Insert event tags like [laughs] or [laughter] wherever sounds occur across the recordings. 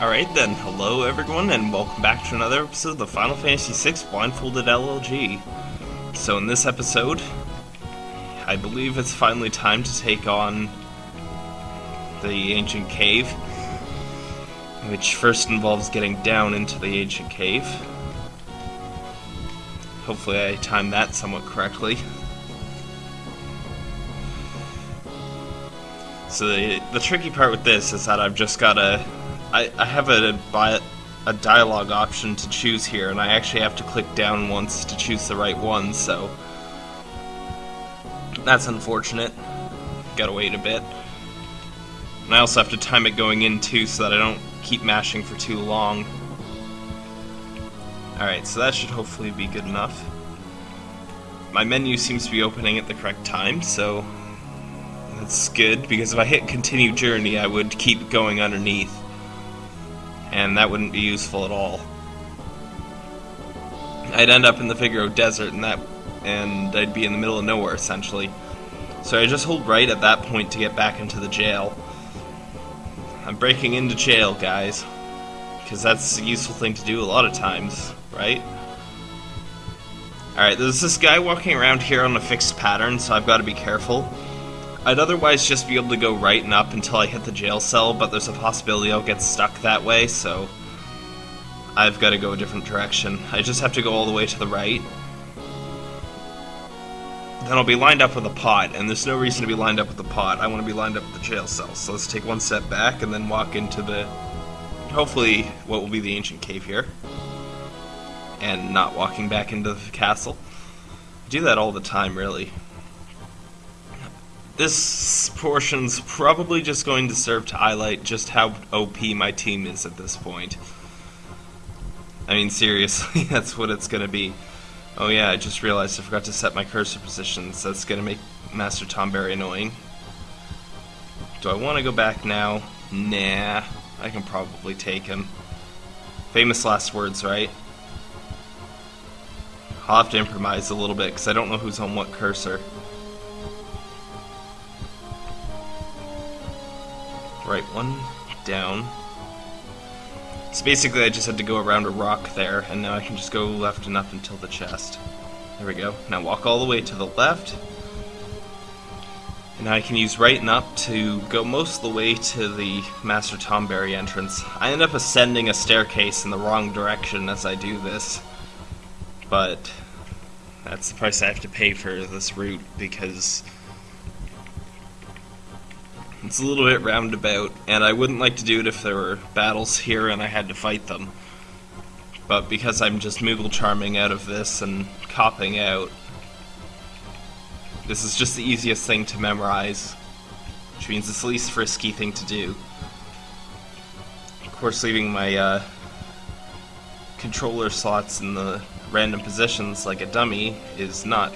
Alright then, hello everyone, and welcome back to another episode of the Final Fantasy VI Blindfolded LLG. So in this episode, I believe it's finally time to take on the Ancient Cave, which first involves getting down into the Ancient Cave. Hopefully I timed that somewhat correctly. So the, the tricky part with this is that I've just gotta I, I have a, a dialogue option to choose here, and I actually have to click down once to choose the right one, so that's unfortunate. Gotta wait a bit. And I also have to time it going in too, so that I don't keep mashing for too long. Alright, so that should hopefully be good enough. My menu seems to be opening at the correct time, so that's good, because if I hit continue journey, I would keep going underneath and that wouldn't be useful at all. I'd end up in the Figaro Desert, and that, and I'd be in the middle of nowhere essentially. So I just hold right at that point to get back into the jail. I'm breaking into jail, guys, because that's a useful thing to do a lot of times, right? Alright, there's this guy walking around here on a fixed pattern, so I've got to be careful. I'd otherwise just be able to go right and up until I hit the jail cell, but there's a possibility I'll get stuck that way, so I've got to go a different direction. I just have to go all the way to the right. Then I'll be lined up with a pot, and there's no reason to be lined up with the pot. I want to be lined up with the jail cell. So let's take one step back and then walk into the, hopefully, what will be the ancient cave here. And not walking back into the castle. I do that all the time, really. This portion's probably just going to serve to highlight just how OP my team is at this point. I mean, seriously, [laughs] that's what it's going to be. Oh yeah, I just realized I forgot to set my cursor positions. That's going to make Master Tom very annoying. Do I want to go back now? Nah, I can probably take him. Famous last words, right? I'll have to improvise a little bit because I don't know who's on what cursor. Right one, down. So basically I just had to go around a rock there, and now I can just go left and up until the chest. There we go. Now walk all the way to the left. And I can use right and up to go most of the way to the Master Tonberry entrance. I end up ascending a staircase in the wrong direction as I do this. But that's the price I have to pay for this route because it's a little bit roundabout, and I wouldn't like to do it if there were battles here and I had to fight them. But because I'm just Moogle charming out of this and copping out, this is just the easiest thing to memorize, which means it's the least frisky thing to do. Of course, leaving my uh, controller slots in the random positions like a dummy is not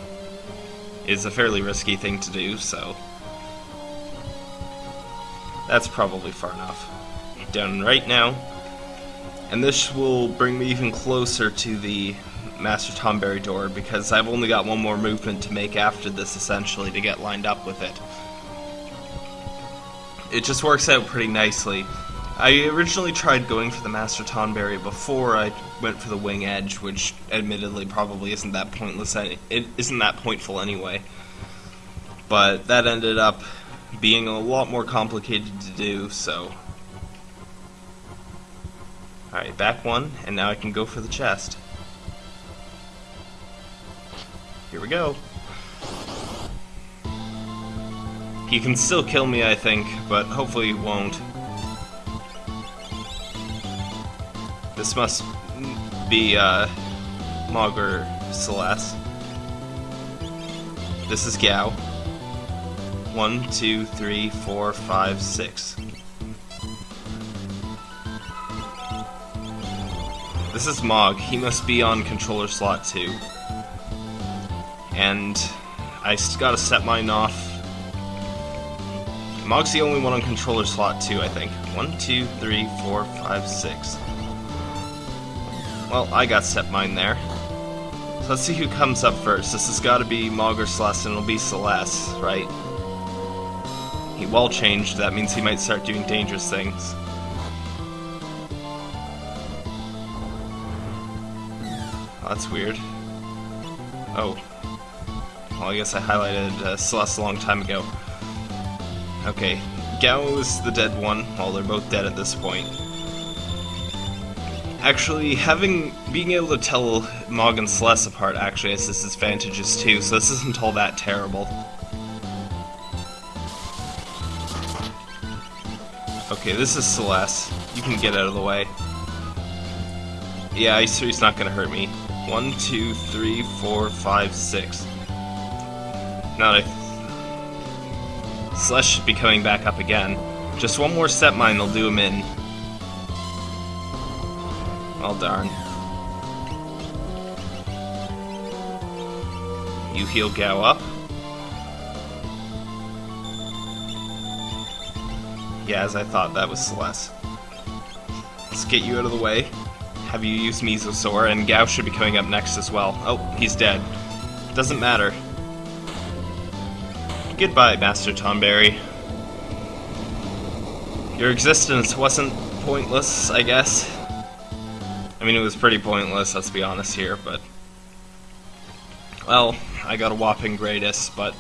is a fairly risky thing to do, so that's probably far enough. Down right now. And this will bring me even closer to the Master Tonberry door because I've only got one more movement to make after this essentially to get lined up with it. It just works out pretty nicely. I originally tried going for the Master Tonberry before I went for the Wing Edge, which admittedly probably isn't that pointless. It isn't that pointful anyway. But that ended up being a lot more complicated to do, so... Alright, back one, and now I can go for the chest. Here we go. He can still kill me, I think, but hopefully he won't. This must be, uh, Mog Celes. This is Gau. One, two, three, four, five, six. This is Mog. He must be on controller slot 2. And I gotta set mine off. Mog's the only one on controller slot 2, I think. One, two, three, four, five, six. Well, I got set mine there. So let's see who comes up first. This has got to be Mog or Celes, and it'll be Celes, right? He well changed, that means he might start doing dangerous things. Oh, that's weird. Oh. Well, I guess I highlighted uh, Celes a long time ago. Okay, Gau is the dead one. Well, they're both dead at this point. Actually, having being able to tell Mog and Celes apart actually has its advantages too, so this isn't all that terrible. Okay, this is Celes. You can get out of the way. Yeah, Ice Three's not gonna hurt me. One, two, three, four, five, six. Now that I... Celes should be coming back up again. Just one more Step Mine, they'll do him in. Well darn. You heal Gau up. Yeah, as I thought, that was Celes. Let's get you out of the way. Have you used Mesosaur, and Gau should be coming up next as well. Oh, he's dead. Doesn't matter. Goodbye, Master Tonberry. Your existence wasn't pointless, I guess. I mean, it was pretty pointless, let's be honest here, but... Well, I got a whopping greatest, but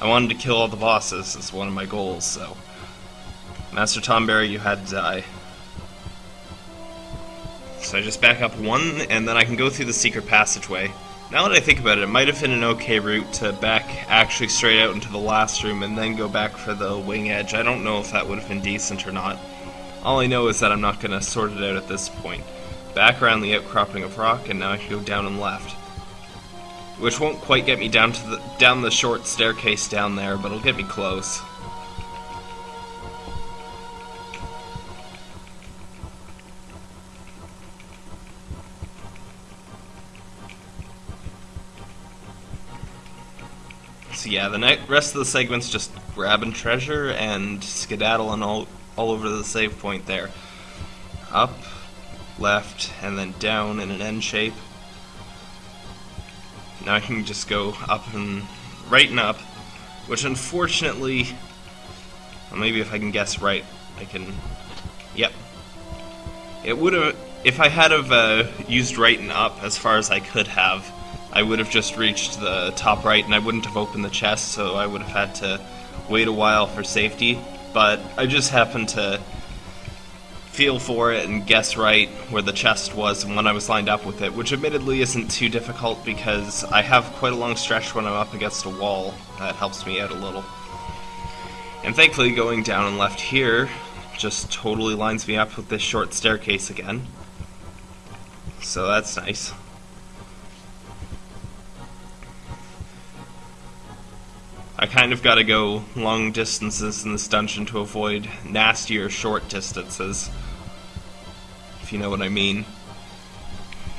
I wanted to kill all the bosses as one of my goals, so... Master Tonberry, you had to die. So I just back up one, and then I can go through the secret passageway. Now that I think about it, it might have been an okay route to back actually straight out into the last room and then go back for the wing edge. I don't know if that would have been decent or not. All I know is that I'm not going to sort it out at this point back around the outcropping of rock, and now I can go down and left. Which won't quite get me down to the down the short staircase down there, but it'll get me close. Yeah, the rest of the segment's just grabbing treasure and skedaddling all, all over the save point there. Up, left, and then down in an N shape. Now I can just go up and right and up, which unfortunately, well maybe if I can guess right, I can, yep. It would have, if I had have uh, used right and up as far as I could have, I would have just reached the top right and I wouldn't have opened the chest, so I would have had to wait a while for safety. But I just happened to feel for it and guess right where the chest was and when I was lined up with it, which admittedly isn't too difficult because I have quite a long stretch when I'm up against a wall that helps me out a little. And thankfully going down and left here just totally lines me up with this short staircase again. So that's nice. I kind of gotta go long distances in this dungeon to avoid nastier short distances if you know what I mean.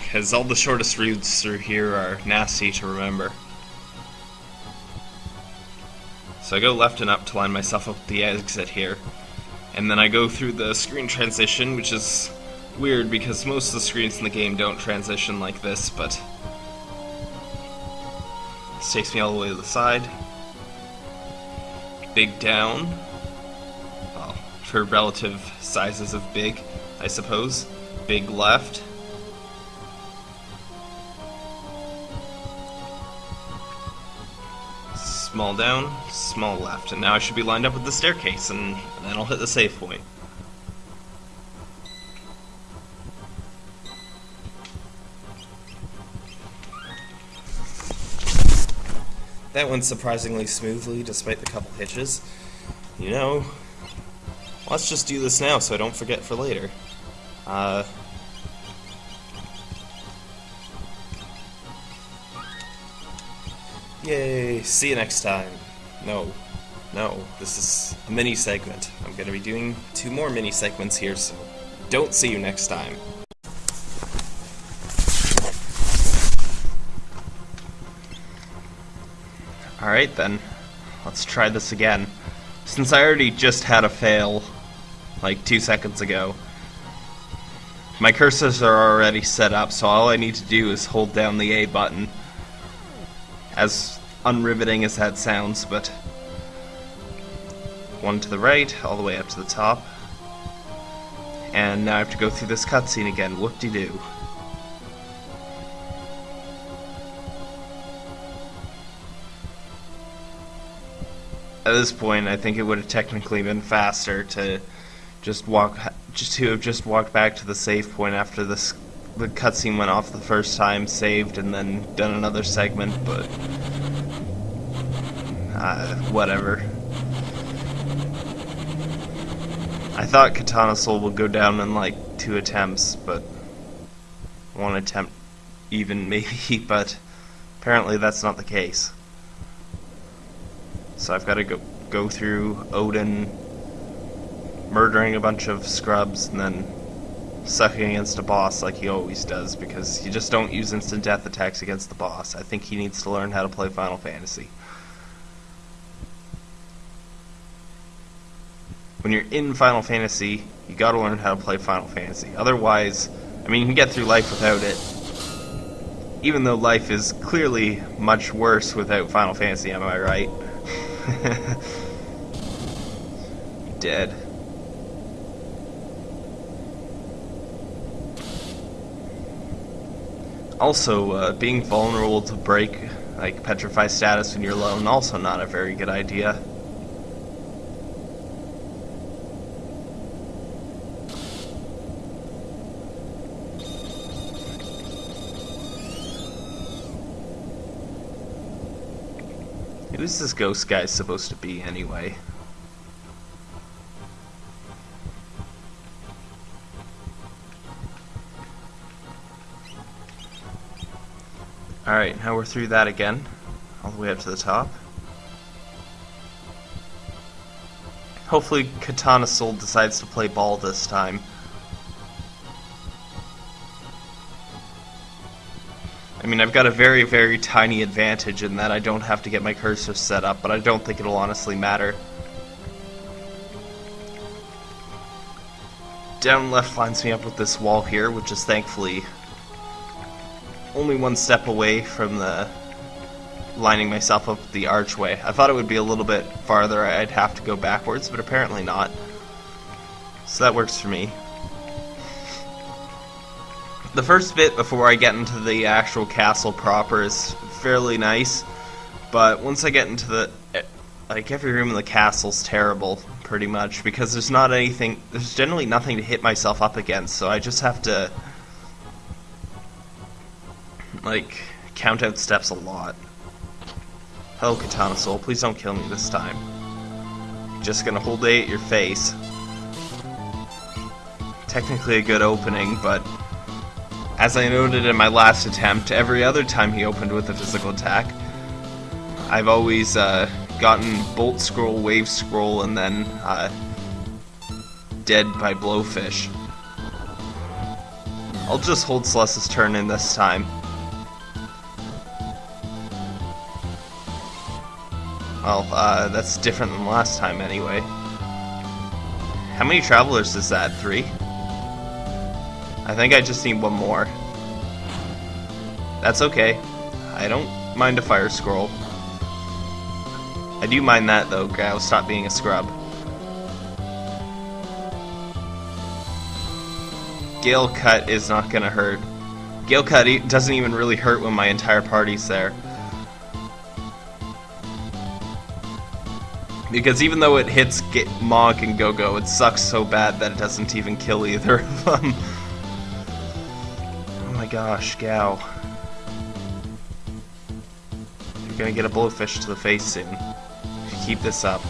Because all the shortest routes through here are nasty to remember. So I go left and up to line myself up with the exit here. And then I go through the screen transition, which is weird because most of the screens in the game don't transition like this, but... This takes me all the way to the side. Big down. Well, for relative sizes of big, I suppose big left. Small down, small left. And now I should be lined up with the staircase, and then I'll hit the save point. That went surprisingly smoothly, despite the couple hitches. You know, let's just do this now so I don't forget for later. Uh, yay, see you next time. No, no, this is a mini segment. I'm going to be doing two more mini segments here, so don't see you next time. Alright then, let's try this again. Since I already just had a fail, like two seconds ago, my cursors are already set up, so all I need to do is hold down the A button. As unriveting as that sounds, but... One to the right, all the way up to the top. And now I have to go through this cutscene again, whoop-de-doo. At this point, I think it would have technically been faster to just walk, just to have just walked back to the save point after this the cutscene went off the first time, saved, and then done another segment. But uh, whatever. I thought Katana Soul would go down in like two attempts, but one attempt even [laughs] maybe, but apparently that's not the case. So I've got to go go through Odin murdering a bunch of scrubs and then sucking against a boss like he always does because you just don't use instant death attacks against the boss. I think he needs to learn how to play Final Fantasy. When you're in Final Fantasy, you gotta learn how to play Final Fantasy. Otherwise, I mean, you can get through life without it. Even though life is clearly much worse without Final Fantasy, am I right? [laughs] Dead. Also, uh, being vulnerable to break, like petrify status when you're alone, also not a very good idea. Who's this ghost guy supposed to be, anyway? Alright, now we're through that again. All the way up to the top. Hopefully Katana Soul decides to play ball this time. I mean, I've got a very, very tiny advantage in that I don't have to get my cursor set up, but I don't think it'll honestly matter. Down left lines me up with this wall here, which is thankfully only one step away from the lining myself up the archway. I thought it would be a little bit farther, I'd have to go backwards, but apparently not. So that works for me. The first bit before I get into the actual castle proper is fairly nice, but once I get into the... Like, every room in the castle's terrible, pretty much, because there's not anything... There's generally nothing to hit myself up against, so I just have to like, count out steps a lot. Hello, Katana Soul. Please don't kill me this time. Just gonna hold A at your face. Technically a good opening, but as I noted in my last attempt, every other time he opened with a physical attack, I've always uh, gotten Bolt Scroll, Wave Scroll, and then uh, dead by Blowfish. I'll just hold Celes's turn in this time. Well, uh, that's different than last time anyway. How many travelers is that? Three? I think I just need one more. That's okay. I don't mind a fire scroll. I do mind that though, I'll stop being a scrub. Gale Cut is not gonna hurt. Gale Cut doesn't even really hurt when my entire party's there. Because even though it hits Get Mog and Go-Go, it sucks so bad that it doesn't even kill either of [laughs] them. oh my gosh, Gau. Gonna get a blowfish to the face soon. If you keep this up.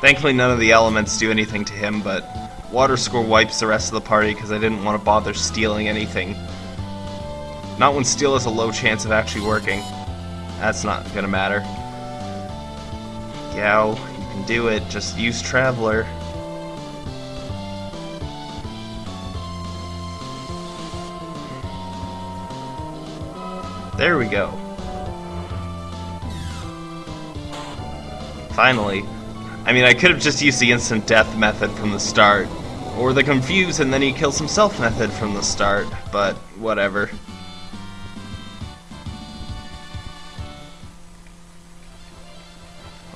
Thankfully none of the elements do anything to him, but Water Scroll wipes the rest of the party because I didn't want to bother stealing anything. Not when steal has a low chance of actually working. That's not gonna matter. Gau, you can do it. Just use Traveler. There we go. Finally. I mean, I could have just used the instant death method from the start. Or the confuse and then he kills himself method from the start, but whatever.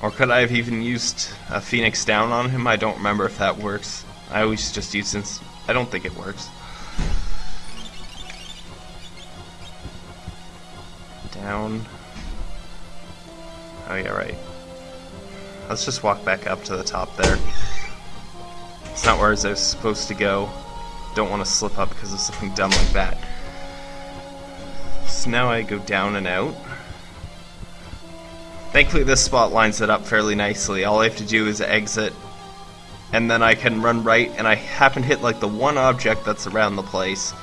Or could I have even used a Phoenix down on him? I don't remember if that works. I always just use since I don't think it works. Down. Oh yeah, right. Let's just walk back up to the top there. It's not where I was supposed to go. Don't want to slip up because of something dumb like that. So now I go down and out. Thankfully this spot lines it up fairly nicely. All I have to do is exit and then I can run right and I happen to hit like the one object that's around the place.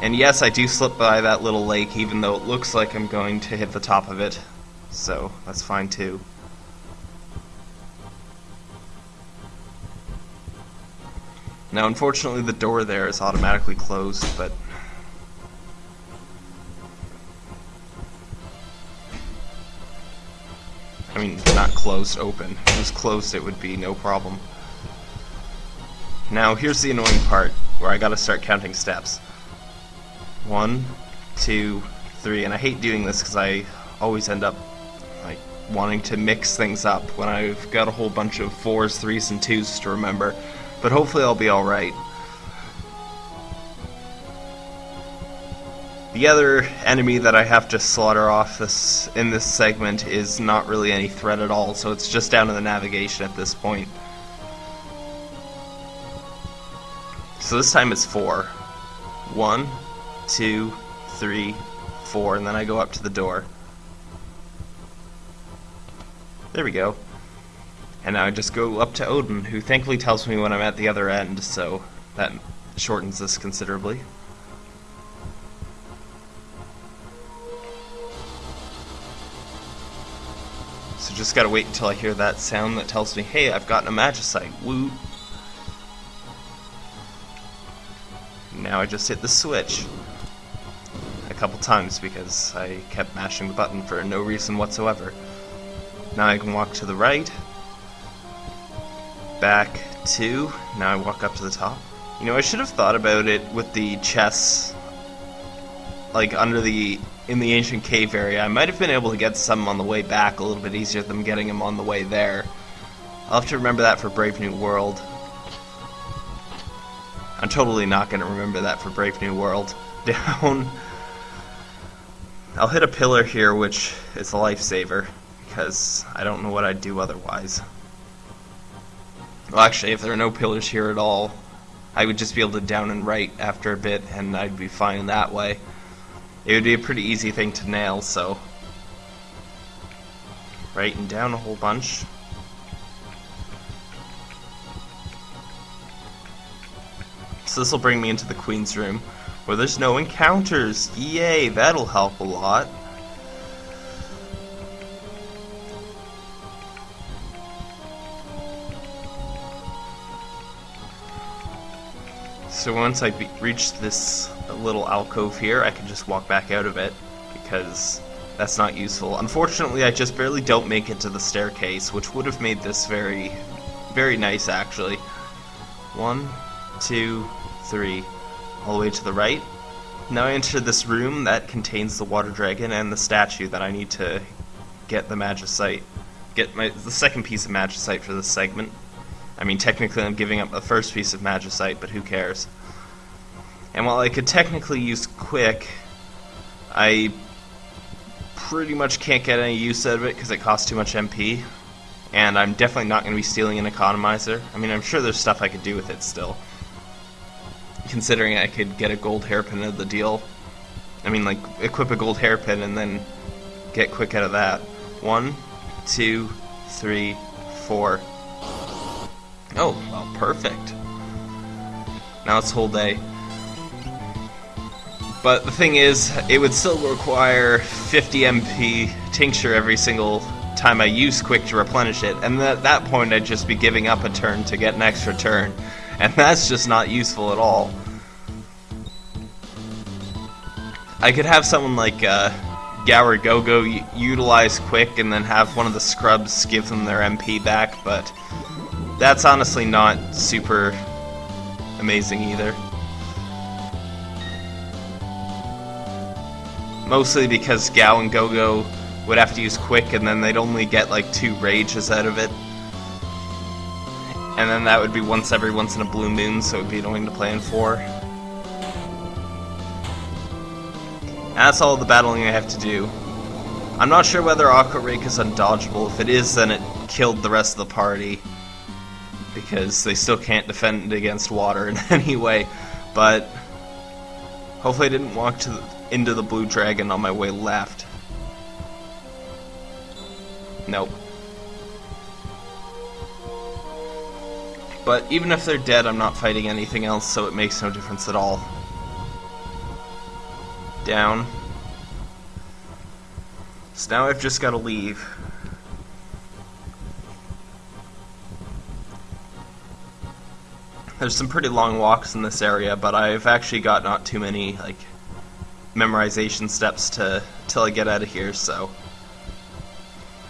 And yes, I do slip by that little lake even though it looks like I'm going to hit the top of it. So, that's fine too. Now unfortunately the door there is automatically closed, but I mean, not closed, open. If it was closed, it would be no problem. Now, here's the annoying part, where I gotta start counting steps. One, two, three, and I hate doing this because I always end up like wanting to mix things up when I've got a whole bunch of fours, threes, and twos to remember. But hopefully I'll be alright. The other enemy that I have to slaughter off this in this segment is not really any threat at all, so it's just down to the navigation at this point. So this time it's four. One, two, three, four, and then I go up to the door. There we go. And I just go up to Odin, who thankfully tells me when I'm at the other end, so that shortens this considerably. So just gotta wait until I hear that sound that tells me, hey, I've gotten a Magicite. Woo! Now I just hit the switch. A couple times because I kept mashing the button for no reason whatsoever. Now I can walk to the right. Back two. Now I walk up to the top. You know, I should have thought about it with the chests, like under the in the ancient cave area. I might have been able to get some on the way back a little bit easier than getting them on the way there. I'll have to remember that for Brave New World. I'm totally not going to remember that for Brave New World. [laughs] Down. I'll hit a pillar here, which is a lifesaver, because I don't know what I'd do otherwise. Well, actually, if there are no pillars here at all, I would just be able to down and right after a bit, and I'd be fine that way. It would be a pretty easy thing to nail, so... Right and down a whole bunch. So this will bring me into the Queen's room, where there's no encounters. Yay, that'll help a lot. So once I reach this little alcove here, I can just walk back out of it, because that's not useful. Unfortunately, I just barely don't make it to the staircase, which would have made this very, very nice, actually. One, two, three, all the way to the right. Now I enter this room that contains the water dragon and the statue that I need to get the magicite, get my the second piece of magicite for this segment. I mean, technically I'm giving up the first piece of Magicite, but who cares? And while I could technically use Quick, I pretty much can't get any use out of it because it costs too much MP. And I'm definitely not going to be stealing an economizer. I mean, I'm sure there's stuff I could do with it still. Considering I could get a gold hairpin of the deal. I mean, like, equip a gold hairpin and then get quick out of that. One, two, three, four. Oh, well, perfect. Now it's whole day. But the thing is, it would still require 50 MP tincture every single time I use quick to replenish it, and at that point I'd just be giving up a turn to get an extra turn, and that's just not useful at all. I could have someone like uh, Gower Gogo utilize quick and then have one of the scrubs give them their MP back, but that's honestly not super amazing either. Mostly because Gal and Gogo would have to use quick and then they'd only get like two rages out of it. And then that would be once every once in a blue moon, so it would be annoying to play in four. That's all the battling I have to do. I'm not sure whether Aqua Rake is undodgeable. If it is, then it killed the rest of the party because they still can't defend against water [laughs] in any way. But hopefully I didn't walk to the, into the blue dragon on my way left. Nope. But even if they're dead, I'm not fighting anything else, so it makes no difference at all. Down. So now I've just got to leave. There's some pretty long walks in this area, but I've actually got not too many, like, memorization steps to till I get out of here, so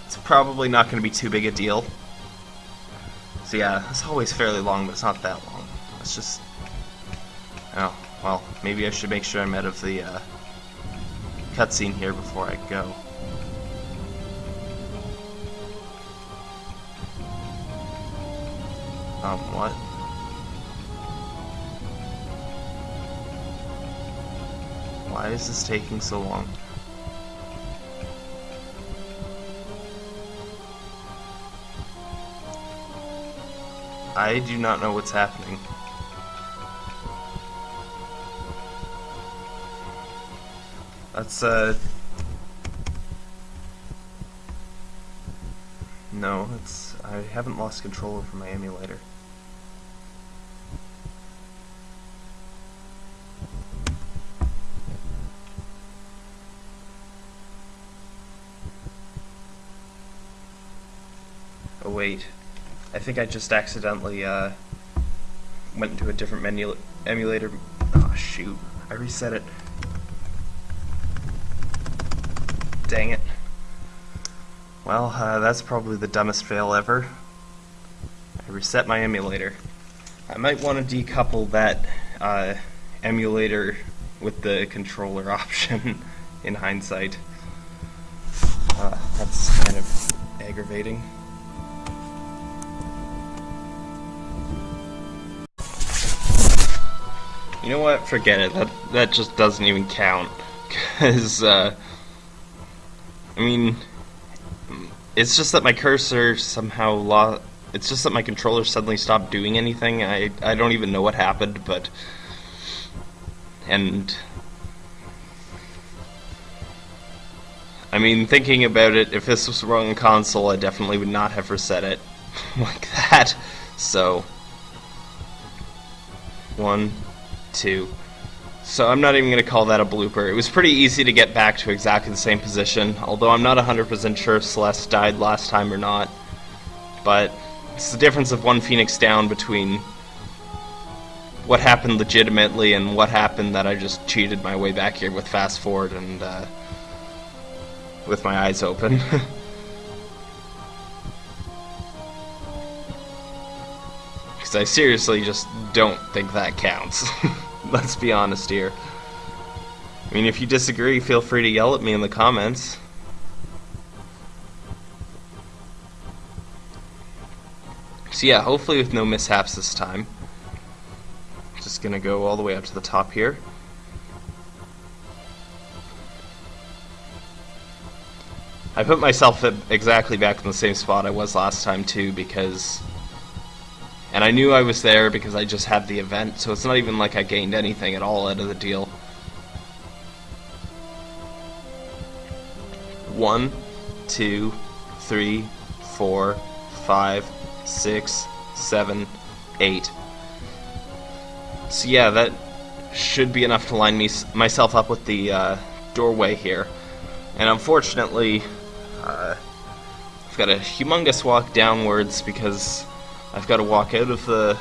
it's probably not going to be too big a deal. So yeah, it's always fairly long, but it's not that long. It's just... Oh, well, maybe I should make sure I'm out of the uh, cutscene here before I go. Um, what? Why is this taking so long? I do not know what's happening. That's, uh... No, it's... I haven't lost control over my emulator. Oh wait. I think I just accidentally uh, went into a different menu emulator. Oh shoot! I reset it. Dang it. Well, uh, that's probably the dumbest fail ever. I reset my emulator. I might want to decouple that uh, emulator with the controller [laughs] option in hindsight. Uh, that's kind of aggravating. You know what? Forget it. That that just doesn't even count. [laughs] Cause uh, I mean, it's just that my cursor somehow lost. It's just that my controller suddenly stopped doing anything. I I don't even know what happened, but and I mean, thinking about it, if this was wrong console, I definitely would not have reset it [laughs] like that. So one two. So I'm not even going to call that a blooper. It was pretty easy to get back to exactly the same position, although I'm not 100% sure if Celes died last time or not. But it's the difference of one Phoenix down between what happened legitimately and what happened that I just cheated my way back here with fast forward and uh, with my eyes open. [laughs] I seriously just don't think that counts. [laughs] Let's be honest here. I mean, if you disagree, feel free to yell at me in the comments. So yeah, hopefully with no mishaps this time. Just gonna go all the way up to the top here. I put myself exactly back in the same spot I was last time too because and I knew I was there because I just had the event, so it's not even like I gained anything at all out of the deal. One, two, three, four, five, six, seven, eight. So yeah, that should be enough to line me myself up with the uh, doorway here. And unfortunately, uh, I've got a humongous walk downwards because I've got to walk out of the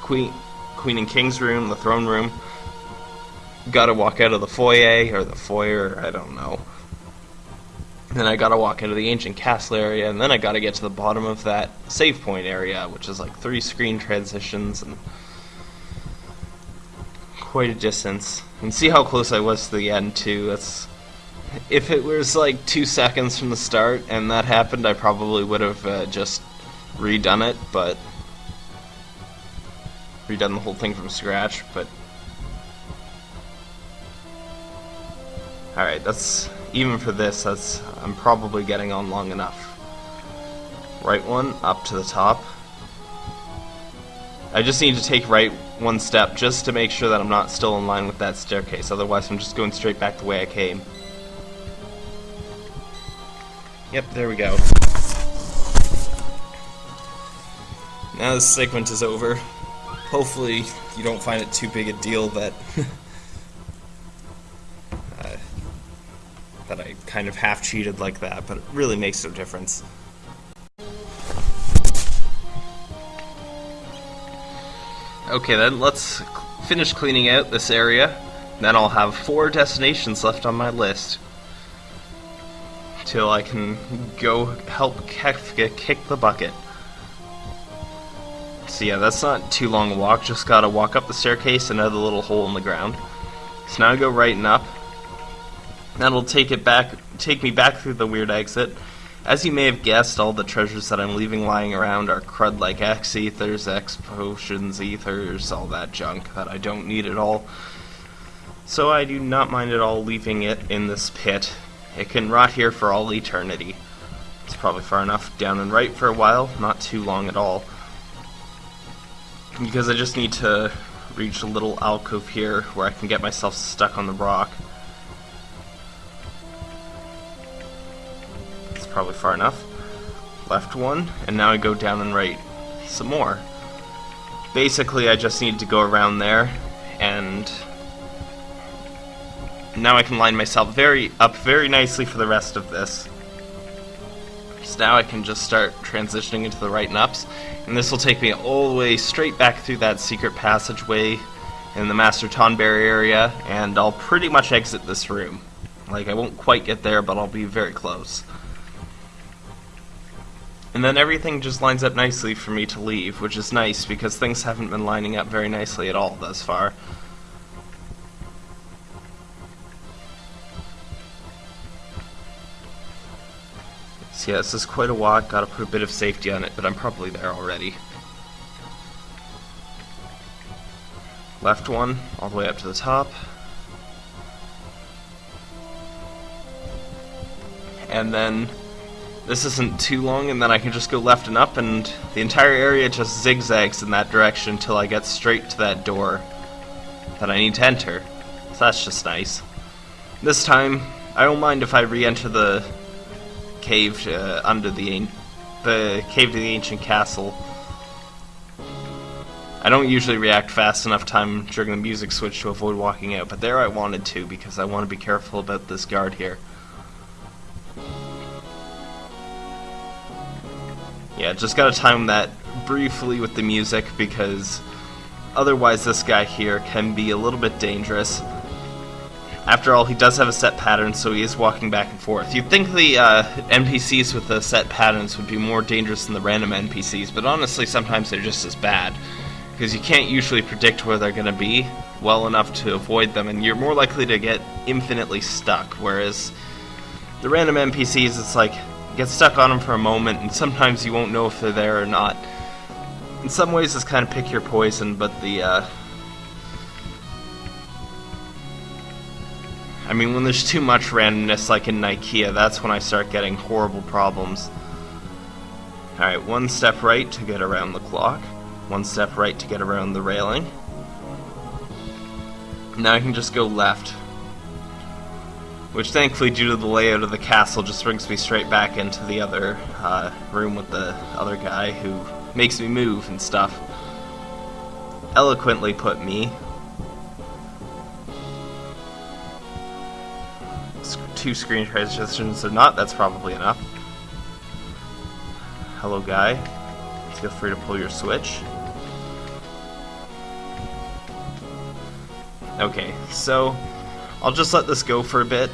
queen, queen and king's room, the throne room. Got to walk out of the foyer or the foyer, I don't know. Then I got to walk into the ancient castle area, and then I got to get to the bottom of that save point area, which is like three screen transitions and quite a distance. And see how close I was to the end too. That's if it was like two seconds from the start and that happened, I probably would have uh, just redone it, but redone the whole thing from scratch, but Alright, that's even for this, that's I'm probably getting on long enough. Right one, up to the top. I just need to take right one step just to make sure that I'm not still in line with that staircase, otherwise I'm just going straight back the way I came. Yep, there we go. Now this segment is over. Hopefully you don't find it too big a deal that [laughs] uh, that I kind of half cheated like that, but it really makes no difference. Okay then, let's finish cleaning out this area. Then I'll have four destinations left on my list. Till I can go help Kefka kick the bucket. So yeah, that's not too long a walk, just gotta walk up the staircase and another little hole in the ground. So now I go right and up. That'll take it back take me back through the weird exit. As you may have guessed, all the treasures that I'm leaving lying around are crud like X ethers, X potions, ethers, all that junk that I don't need at all. So I do not mind at all leaving it in this pit. It can rot here for all eternity. It's probably far enough down and right for a while, not too long at all. Because I just need to reach a little alcove here where I can get myself stuck on the rock. It's probably far enough. Left one, and now I go down and right some more. Basically, I just need to go around there, and now I can line myself very up very nicely for the rest of this. So now I can just start transitioning into the right and ups, and this will take me all the way straight back through that secret passageway in the Master Tonberry area, and I'll pretty much exit this room. Like, I won't quite get there, but I'll be very close. And then everything just lines up nicely for me to leave, which is nice because things haven't been lining up very nicely at all thus far. Yeah, this is quite a walk, gotta put a bit of safety on it, but I'm probably there already. Left one, all the way up to the top. And then this isn't too long and then I can just go left and up and the entire area just zigzags in that direction until I get straight to that door that I need to enter. So that's just nice. This time, I don't mind if I re-enter the cave uh, under the the cave to the ancient castle. I don't usually react fast enough time during the music switch to avoid walking out, but there I wanted to because I want to be careful about this guard here. Yeah, just gotta time that briefly with the music because otherwise this guy here can be a little bit dangerous. After all, he does have a set pattern, so he is walking back and forth. You'd think the uh, NPCs with the set patterns would be more dangerous than the random NPCs, but honestly, sometimes they're just as bad. Because you can't usually predict where they're going to be well enough to avoid them, and you're more likely to get infinitely stuck, whereas the random NPCs, it's like, get stuck on them for a moment, and sometimes you won't know if they're there or not. In some ways, it's kind of pick your poison, but the, uh, I mean, when there's too much randomness, like in Nikeah, that's when I start getting horrible problems. Alright, one step right to get around the clock. One step right to get around the railing. Now I can just go left which thankfully, due to the layout of the castle, just brings me straight back into the other uh, room with the other guy who makes me move and stuff. Eloquently put me. Two screen transitions or not, that's probably enough. Hello, guy. Feel free to pull your switch. Okay, so I'll just let this go for a bit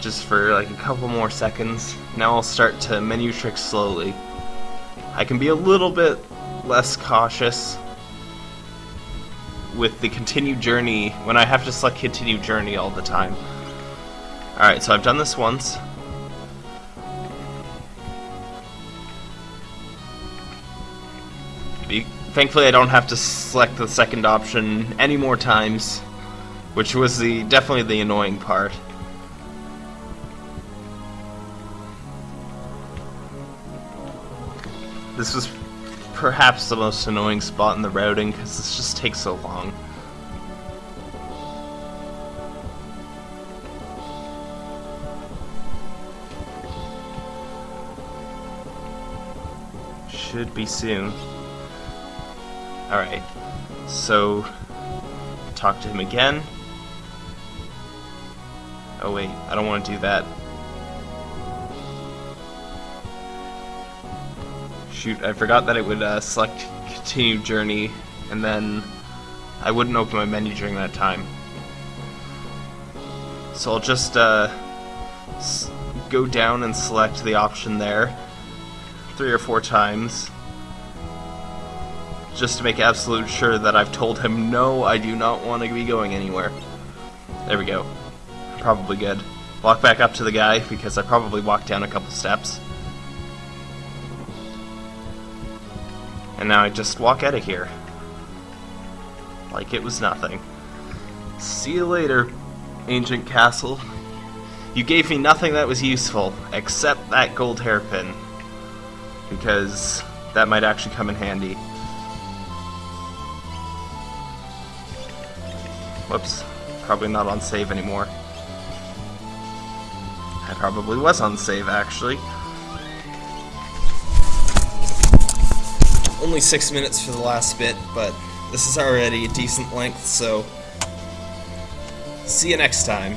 just for like a couple more seconds. Now I'll start to menu trick slowly. I can be a little bit less cautious with the continue journey when I have to select continue journey all the time. Alright, so I've done this once. Be thankfully I don't have to select the second option any more times, which was the definitely the annoying part. This was perhaps the most annoying spot in the routing because this just takes so long. Should be soon. Alright, so talk to him again. Oh wait, I don't want to do that. Shoot, I forgot that it would uh, select continue journey, and then I wouldn't open my menu during that time. So I'll just uh, go down and select the option there three or four times just to make absolute sure that I've told him no, I do not want to be going anywhere. There we go. Probably good. Walk back up to the guy because I probably walked down a couple steps. And now I just walk out of here. Like it was nothing. See you later, ancient castle. You gave me nothing that was useful, except that gold hairpin. Because that might actually come in handy. Whoops. Probably not on save anymore. I probably was on save, actually. only six minutes for the last bit, but this is already a decent length, so see you next time.